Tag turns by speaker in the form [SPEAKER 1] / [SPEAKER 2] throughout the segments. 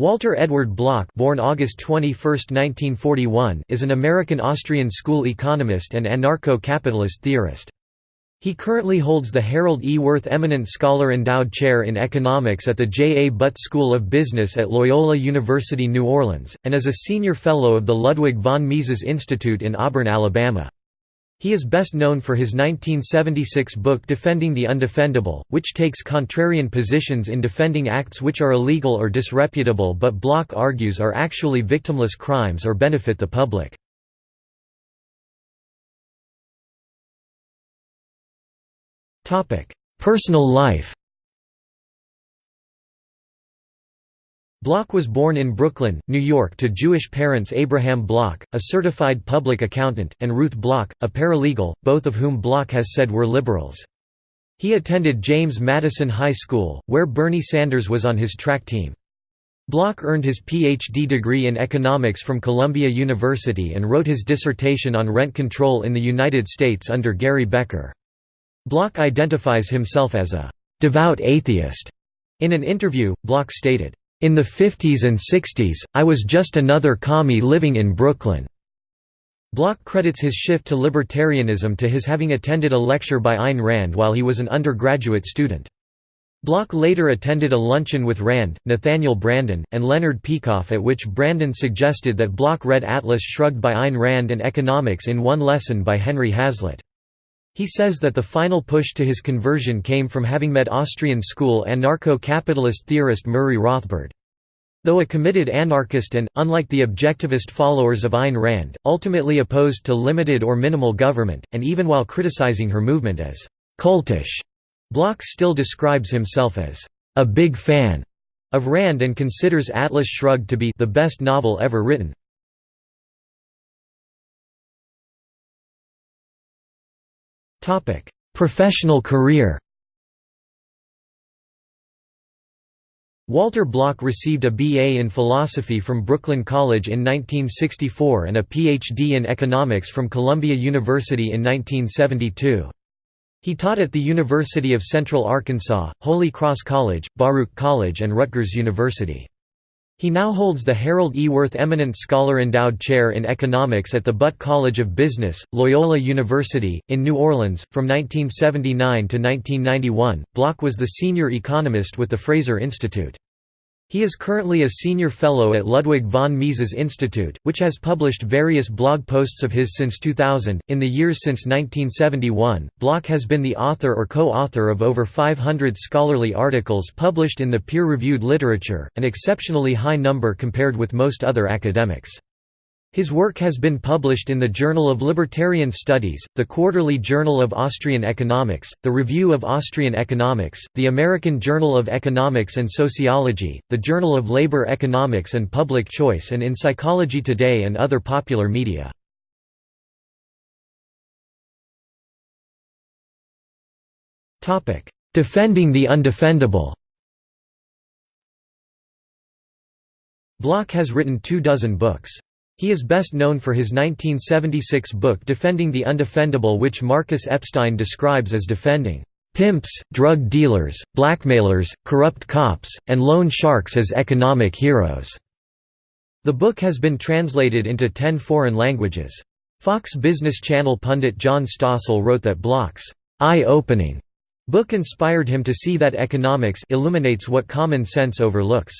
[SPEAKER 1] Walter Edward Block born August 21, 1941, is an American-Austrian school economist and anarcho-capitalist theorist. He currently holds the Harold E. Wirth Eminent Scholar Endowed Chair in Economics at the J. A. Butt School of Business at Loyola University New Orleans, and is a Senior Fellow of the Ludwig von Mises Institute in Auburn, Alabama. He is best known for his 1976 book Defending the Undefendable, which takes contrarian positions in defending acts which are illegal or disreputable but Block argues are actually victimless crimes or benefit the public. Personal life Block was born in Brooklyn, New York to Jewish parents Abraham Block, a certified public accountant, and Ruth Block, a paralegal, both of whom Block has said were liberals. He attended James Madison High School, where Bernie Sanders was on his track team. Block earned his Ph.D. degree in economics from Columbia University and wrote his dissertation on rent control in the United States under Gary Becker. Block identifies himself as a «devout atheist». In an interview, Block stated, in the 50s and 60s, I was just another commie living in Brooklyn. Block credits his shift to libertarianism to his having attended a lecture by Ayn Rand while he was an undergraduate student. Block later attended a luncheon with Rand, Nathaniel Branden, and Leonard Peikoff at which Branden suggested that Block read Atlas Shrugged by Ayn Rand and Economics in one lesson by Henry Hazlitt. He says that the final push to his conversion came from having met Austrian school anarcho-capitalist theorist Murray Rothbard. Though a committed anarchist and, unlike the objectivist followers of Ayn Rand, ultimately opposed to limited or minimal government, and even while criticizing her movement as «cultish», Block still describes himself as «a big fan» of Rand and considers Atlas Shrugged to be «the best novel ever written». Professional career Walter Block received a B.A. in philosophy from Brooklyn College in 1964 and a Ph.D. in economics from Columbia University in 1972. He taught at the University of Central Arkansas, Holy Cross College, Baruch College and Rutgers University. He now holds the Harold E. Wirth Eminent Scholar Endowed Chair in Economics at the Butt College of Business, Loyola University, in New Orleans. From 1979 to 1991, Block was the senior economist with the Fraser Institute. He is currently a senior fellow at Ludwig von Mises Institute, which has published various blog posts of his since 2000. In the years since 1971, Block has been the author or co author of over 500 scholarly articles published in the peer reviewed literature, an exceptionally high number compared with most other academics. His work has been published in the Journal of Libertarian Studies, the Quarterly Journal of Austrian Economics, the Review of Austrian Economics, the American Journal of Economics and Sociology, the Journal of Labor Economics and Public Choice and in Psychology Today and other popular media. Defending the undefendable Block has written two dozen books. He is best known for his 1976 book Defending the Undefendable which Marcus Epstein describes as defending "...pimps, drug dealers, blackmailers, corrupt cops, and loan sharks as economic heroes." The book has been translated into ten foreign languages. Fox Business Channel pundit John Stossel wrote that Block's eye-opening book inspired him to see that economics illuminates what common sense overlooks.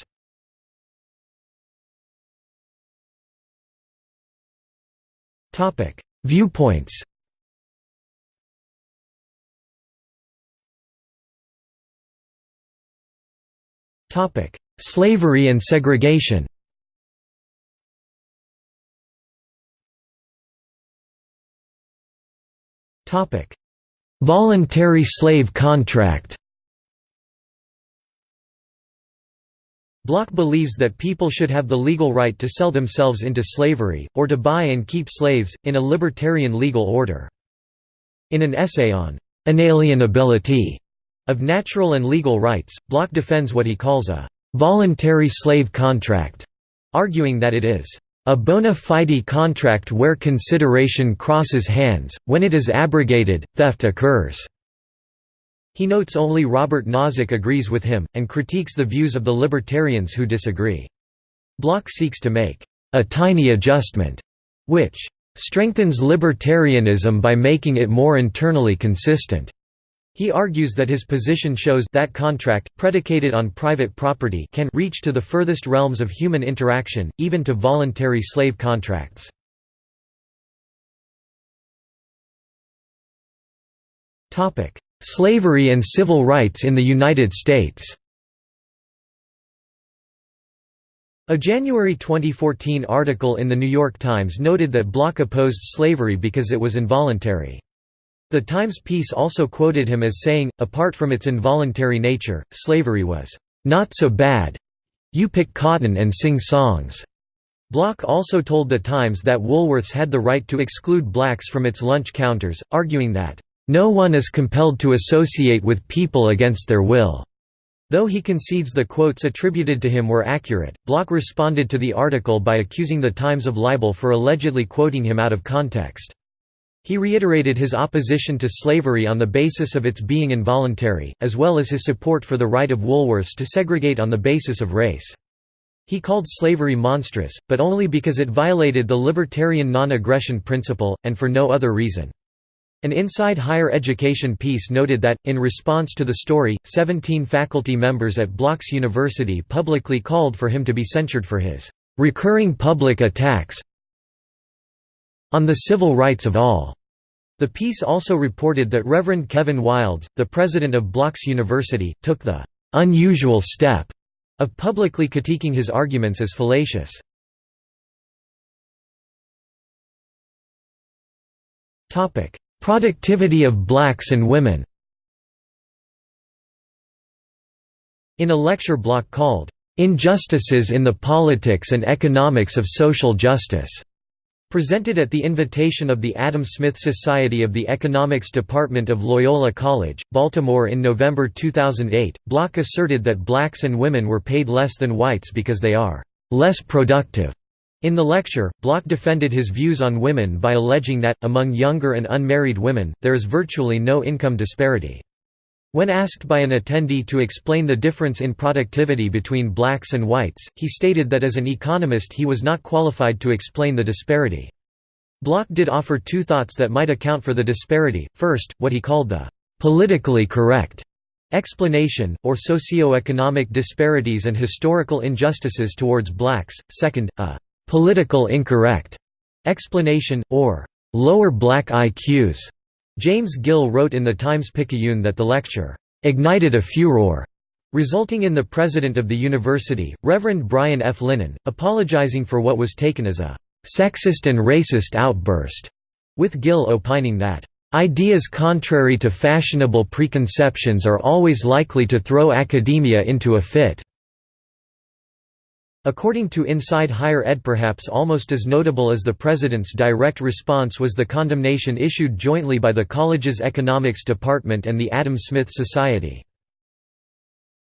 [SPEAKER 1] Topic: Viewpoints. Topic: Slavery and segregation. Topic: Voluntary slave contract. Block believes that people should have the legal right to sell themselves into slavery, or to buy and keep slaves, in a libertarian legal order. In an essay on «inalienability» of natural and legal rights, Block defends what he calls a «voluntary slave contract», arguing that it is a bona fide contract where consideration crosses hands, when it is abrogated, theft occurs. He notes only Robert Nozick agrees with him, and critiques the views of the libertarians who disagree. Block seeks to make a tiny adjustment, which strengthens libertarianism by making it more internally consistent. He argues that his position shows that contract, predicated on private property can reach to the furthest realms of human interaction, even to voluntary slave contracts. Slavery and civil rights in the United States A January 2014 article in The New York Times noted that Block opposed slavery because it was involuntary. The Times piece also quoted him as saying, apart from its involuntary nature, slavery was, "...not so bad. You pick cotton and sing songs." Block also told The Times that Woolworths had the right to exclude blacks from its lunch counters, arguing that, "...no one is compelled to associate with people against their will." Though he concedes the quotes attributed to him were accurate, Block responded to the article by accusing The Times of libel for allegedly quoting him out of context. He reiterated his opposition to slavery on the basis of its being involuntary, as well as his support for the right of Woolworths to segregate on the basis of race. He called slavery monstrous, but only because it violated the libertarian non-aggression principle, and for no other reason. An Inside Higher Education piece noted that, in response to the story, 17 faculty members at Block's University publicly called for him to be censured for his "...recurring public attacks on the civil rights of all. The piece also reported that Reverend Kevin Wildes, the president of Block's University, took the unusual step of publicly critiquing his arguments as fallacious. Productivity of blacks and women In a lecture block called, "'Injustices in the Politics and Economics of Social Justice' Presented at the invitation of the Adam Smith Society of the Economics Department of Loyola College, Baltimore in November 2008, Block asserted that blacks and women were paid less than whites because they are less productive. In the lecture, Block defended his views on women by alleging that, among younger and unmarried women, there is virtually no income disparity. When asked by an attendee to explain the difference in productivity between blacks and whites, he stated that as an economist he was not qualified to explain the disparity. Block did offer two thoughts that might account for the disparity, first, what he called the «politically correct» explanation, or socio-economic disparities and historical injustices towards blacks, second, a «political incorrect» explanation, or «lower black IQs» James Gill wrote in the Times-Picayune that the lecture, "...ignited a furor." resulting in the president of the university, Reverend Brian F. Linnane, apologizing for what was taken as a "...sexist and racist outburst", with Gill opining that, "...ideas contrary to fashionable preconceptions are always likely to throw academia into a fit." According to Inside Higher Ed perhaps almost as notable as the president's direct response was the condemnation issued jointly by the college's economics department and the Adam Smith Society.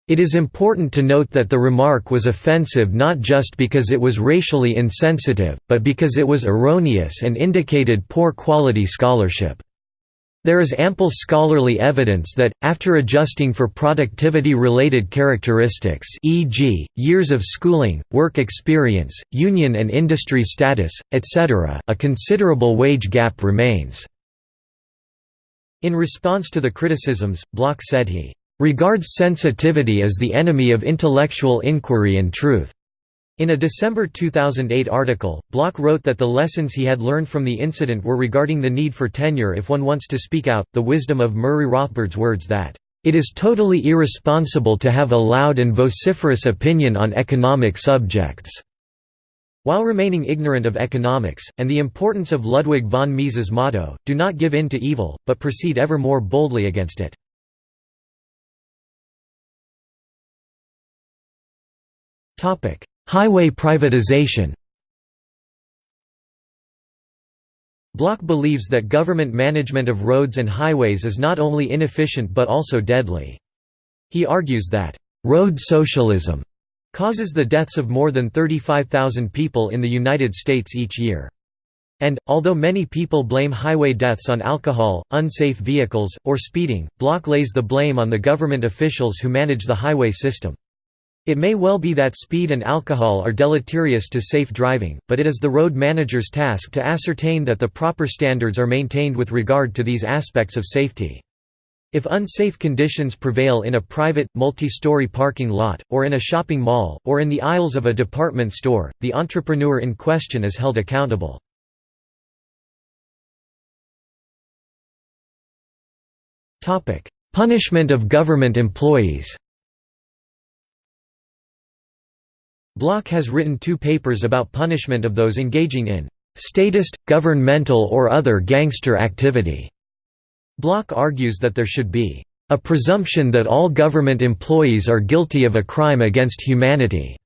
[SPEAKER 1] It is important to note that the remark was offensive not just because it was racially insensitive, but because it was erroneous and indicated poor quality scholarship. There is ample scholarly evidence that, after adjusting for productivity-related characteristics e.g., years of schooling, work experience, union and industry status, etc., a considerable wage gap remains. In response to the criticisms, Block said he, "...regards sensitivity as the enemy of intellectual inquiry and truth." In a December 2008 article, Block wrote that the lessons he had learned from the incident were regarding the need for tenure if one wants to speak out, the wisdom of Murray Rothbard's words that, "...it is totally irresponsible to have a loud and vociferous opinion on economic subjects." While remaining ignorant of economics, and the importance of Ludwig von Mises' motto, do not give in to evil, but proceed ever more boldly against it. Highway privatization Block believes that government management of roads and highways is not only inefficient but also deadly. He argues that, "...road socialism," causes the deaths of more than 35,000 people in the United States each year. And, although many people blame highway deaths on alcohol, unsafe vehicles, or speeding, Block lays the blame on the government officials who manage the highway system. It may well be that speed and alcohol are deleterious to safe driving, but it is the road manager's task to ascertain that the proper standards are maintained with regard to these aspects of safety. If unsafe conditions prevail in a private, multi-story parking lot, or in a shopping mall, or in the aisles of a department store, the entrepreneur in question is held accountable. Punishment of government employees Block has written two papers about punishment of those engaging in statist, governmental or other gangster activity. Block argues that there should be a presumption that all government employees are guilty of a crime against humanity,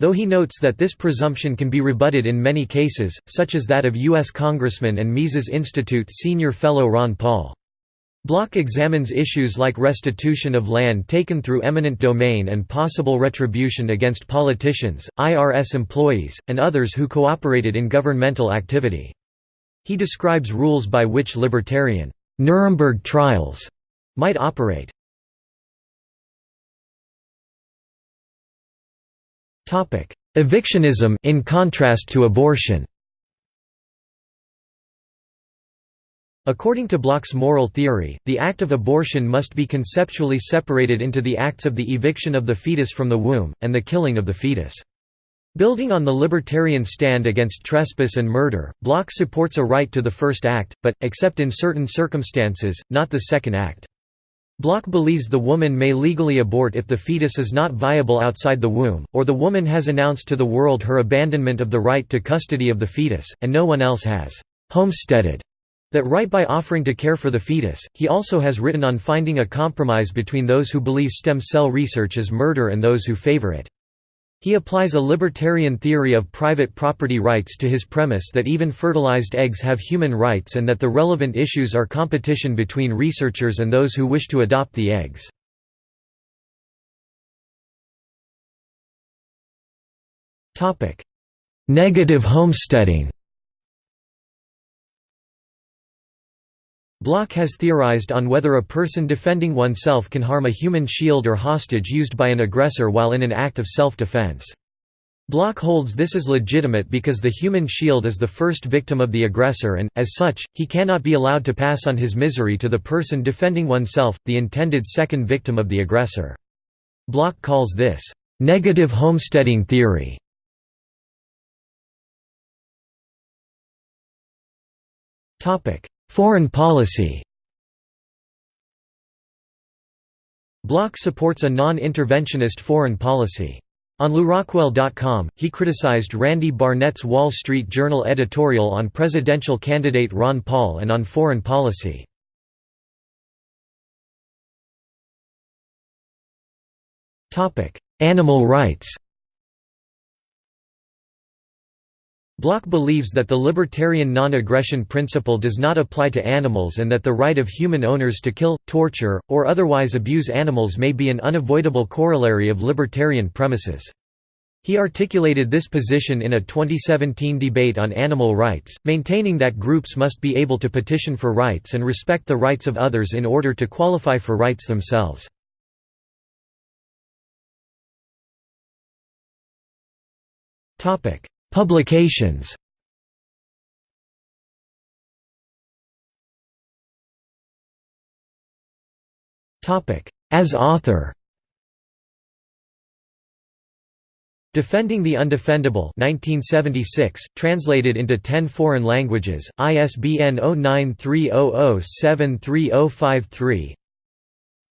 [SPEAKER 1] though he notes that this presumption can be rebutted in many cases, such as that of U.S. Congressman and Mises Institute senior fellow Ron Paul. Block examines issues like restitution of land taken through eminent domain and possible retribution against politicians, IRS employees, and others who cooperated in governmental activity. He describes rules by which libertarian Nuremberg trials might operate. Evictionism in contrast to abortion According to Block's moral theory, the act of abortion must be conceptually separated into the acts of the eviction of the fetus from the womb, and the killing of the fetus. Building on the libertarian stand against trespass and murder, Block supports a right to the first act, but, except in certain circumstances, not the second act. Block believes the woman may legally abort if the fetus is not viable outside the womb, or the woman has announced to the world her abandonment of the right to custody of the fetus, and no one else has homesteaded that right by offering to care for the fetus. He also has written on finding a compromise between those who believe stem cell research is murder and those who favor it. He applies a libertarian theory of private property rights to his premise that even fertilized eggs have human rights and that the relevant issues are competition between researchers and those who wish to adopt the eggs. Negative homesteading Block has theorized on whether a person defending oneself can harm a human shield or hostage used by an aggressor while in an act of self-defense. Block holds this is legitimate because the human shield is the first victim of the aggressor and, as such, he cannot be allowed to pass on his misery to the person defending oneself, the intended second victim of the aggressor. Block calls this, "...negative homesteading theory". Foreign policy Block supports a non-interventionist foreign policy. On LewRockwell.com, he criticized Randy Barnett's Wall Street Journal editorial on presidential candidate Ron Paul and on foreign policy. Animal rights Block believes that the libertarian non-aggression principle does not apply to animals and that the right of human owners to kill, torture, or otherwise abuse animals may be an unavoidable corollary of libertarian premises. He articulated this position in a 2017 debate on animal rights, maintaining that groups must be able to petition for rights and respect the rights of others in order to qualify for rights themselves. Publications. As author. Defending the Undefendable 1976, translated into 10 foreign languages, ISBN 0930073053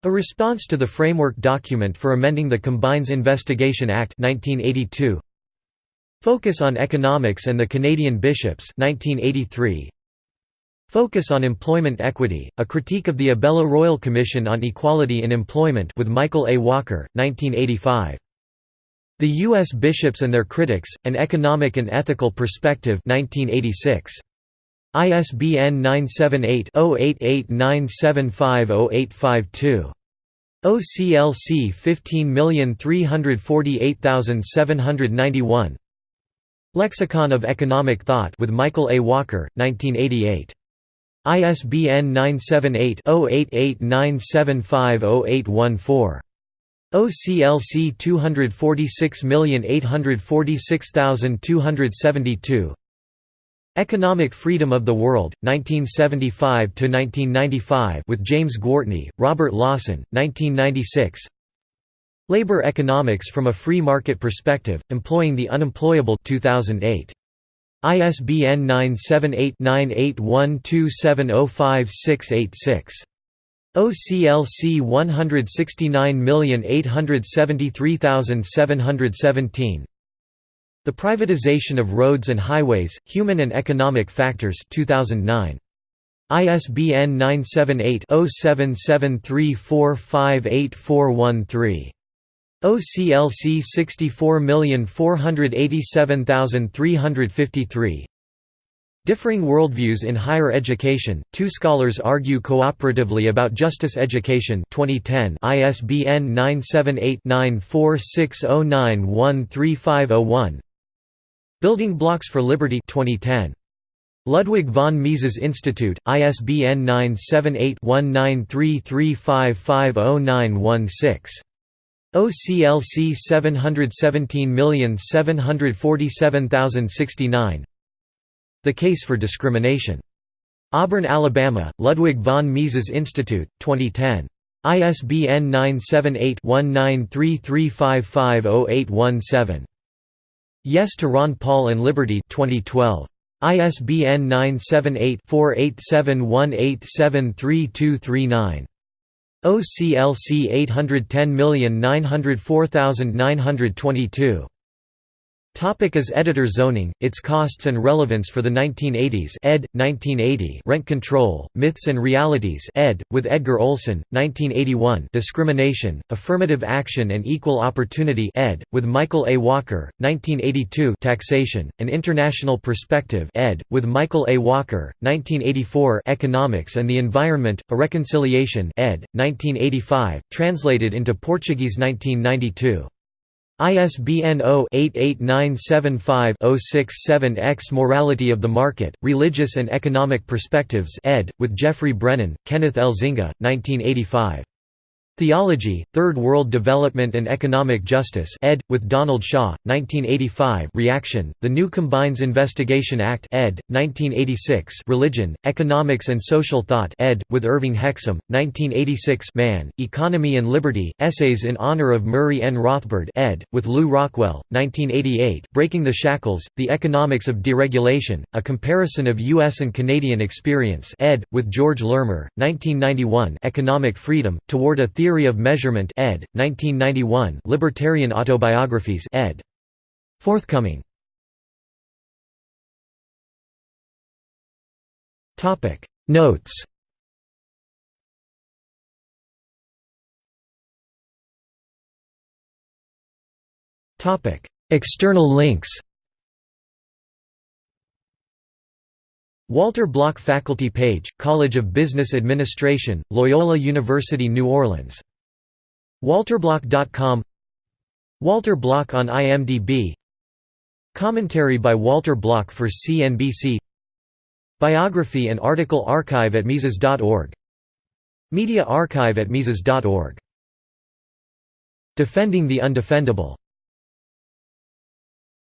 [SPEAKER 1] A response to the Framework Document for Amending the Combines Investigation Act 1982 Focus on Economics and the Canadian Bishops 1983. Focus on Employment Equity, A Critique of the Abella Royal Commission on Equality in Employment with Michael A. Walker, 1985. The U.S. Bishops and Their Critics, An Economic and Ethical Perspective 1986. ISBN 978-0889750852. OCLC 15348791 Lexicon of Economic Thought with Michael A. Walker, 1988. ISBN 978-0889750814. OCLC 246846272 Economic Freedom of the World, 1975–1995 with James Gwartney, Robert Lawson, 1996 Labor Economics from a Free Market Perspective, Employing the Unemployable 2008. ISBN 978-9812705686. OCLC 169873717 The Privatization of Roads and Highways, Human and Economic Factors 2009. ISBN 978 0773458413. OCLC 64487353 Differing worldviews in higher education. Two scholars argue cooperatively about justice education. 2010. ISBN 978-9460913501. Building Blocks for Liberty. 2010. Ludwig von Mises Institute. ISBN 978 1933550916. OCLC 717747069 The Case for Discrimination. Auburn, Alabama, Ludwig von Mises Institute, 2010. ISBN 978-1933550817. Yes to Ron Paul and Liberty 2012. ISBN 978 4871873239. OCLC 810904922 Topic as editor Zoning, its costs and relevance for the 1980s ed. 1980 Rent Control, Myths and Realities ed. with Edgar Olson, 1981 Discrimination, Affirmative Action and Equal Opportunity ed. with Michael A. Walker, 1982 Taxation, An International Perspective ed. with Michael A. Walker, 1984 Economics and the Environment, A Reconciliation ed. 1985, translated into Portuguese 1992. ISBN 0-88975-067-X Morality of the Market, Religious and Economic Perspectives ed., with Jeffrey Brennan, Kenneth Elzinga, 1985. Theology, Third World Development and Economic Justice ed., with Donald Shaw, 1985 Reaction, The New Combines Investigation Act ed., 1986 Religion, Economics and Social Thought ed., with Irving Hexham, 1986 Man, Economy and Liberty, Essays in Honor of Murray N. Rothbard ed., with Lew Rockwell, 1988 Breaking the Shackles, The Economics of Deregulation, A Comparison of U.S. and Canadian Experience ed., with George Lermer, 1991 Economic Freedom, Toward a Theory Theory of Measurement ed. 1991 Libertarian Autobiographies ed. Forthcoming. Topic. Notes. Topic. External links Walter Block Faculty page, College of Business Administration, Loyola University New Orleans. WalterBlock.com Walter Block on IMDb Commentary by Walter Block for CNBC Biography and article archive at Mises.org Media archive at Mises.org Defending the Undefendable